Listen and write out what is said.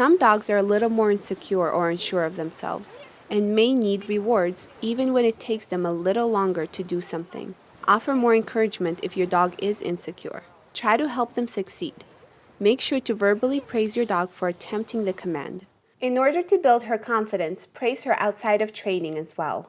Some dogs are a little more insecure or unsure of themselves and may need rewards even when it takes them a little longer to do something. Offer more encouragement if your dog is insecure. Try to help them succeed. Make sure to verbally praise your dog for attempting the command. In order to build her confidence, praise her outside of training as well.